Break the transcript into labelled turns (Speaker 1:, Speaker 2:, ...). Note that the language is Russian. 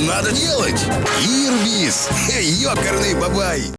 Speaker 1: Надо делать! Ирбис! Ёкарный бабай!